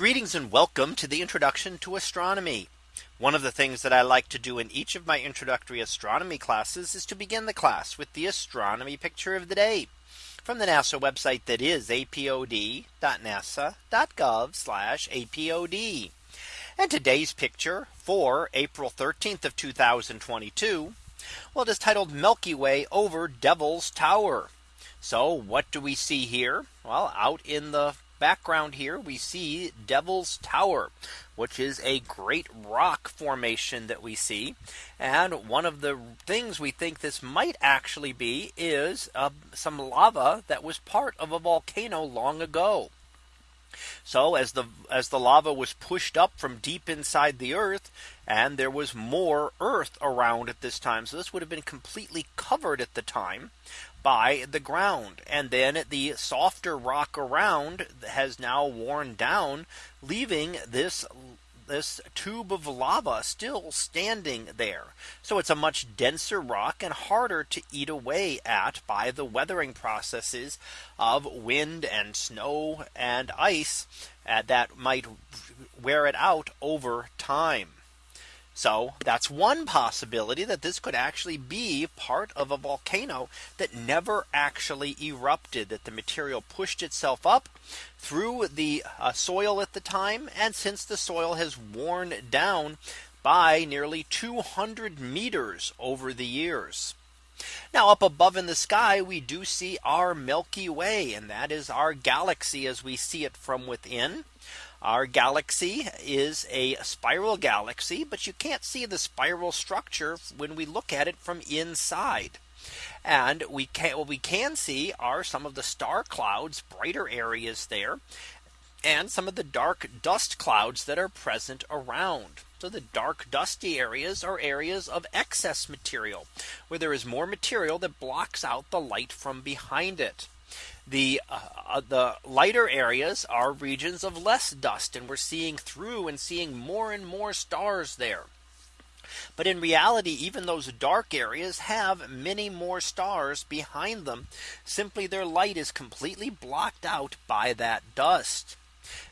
Greetings and welcome to the introduction to astronomy. One of the things that I like to do in each of my introductory astronomy classes is to begin the class with the astronomy picture of the day from the NASA website that is apod.nasa.gov apod. And today's picture for April 13th of 2022. Well, it is titled Milky Way over Devil's Tower. So what do we see here? Well, out in the background here, we see Devil's Tower, which is a great rock formation that we see. And one of the things we think this might actually be is uh, some lava that was part of a volcano long ago. So as the as the lava was pushed up from deep inside the earth and there was more earth around at this time. So this would have been completely covered at the time by the ground. And then the softer rock around has now worn down, leaving this this tube of lava still standing there. So it's a much denser rock and harder to eat away at by the weathering processes of wind and snow and ice uh, that might wear it out over time. So that's one possibility that this could actually be part of a volcano that never actually erupted that the material pushed itself up through the uh, soil at the time. And since the soil has worn down by nearly 200 meters over the years. Now up above in the sky, we do see our Milky Way, and that is our galaxy as we see it from within. Our galaxy is a spiral galaxy, but you can't see the spiral structure when we look at it from inside. And we can what we can see are some of the star clouds, brighter areas there, and some of the dark dust clouds that are present around. So the dark dusty areas are areas of excess material where there is more material that blocks out the light from behind it. The uh, uh, the lighter areas are regions of less dust and we're seeing through and seeing more and more stars there. But in reality, even those dark areas have many more stars behind them. Simply their light is completely blocked out by that dust.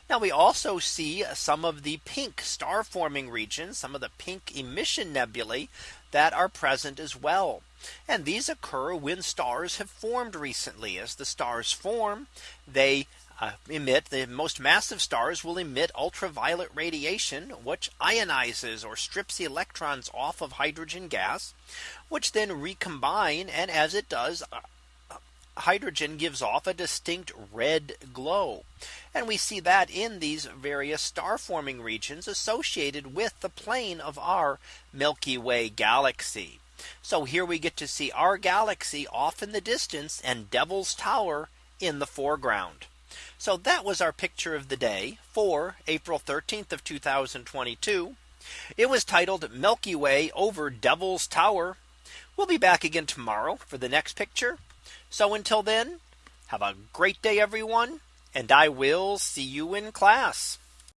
Now we also see some of the pink star forming regions, some of the pink emission nebulae that are present as well. And these occur when stars have formed recently as the stars form they uh, emit the most massive stars will emit ultraviolet radiation which ionizes or strips electrons off of hydrogen gas which then recombine and as it does uh, hydrogen gives off a distinct red glow. And we see that in these various star forming regions associated with the plane of our Milky Way galaxy. So here we get to see our galaxy off in the distance and Devil's Tower in the foreground. So that was our picture of the day for April 13th of 2022. It was titled Milky Way over Devil's Tower. We'll be back again tomorrow for the next picture. So until then, have a great day, everyone, and I will see you in class.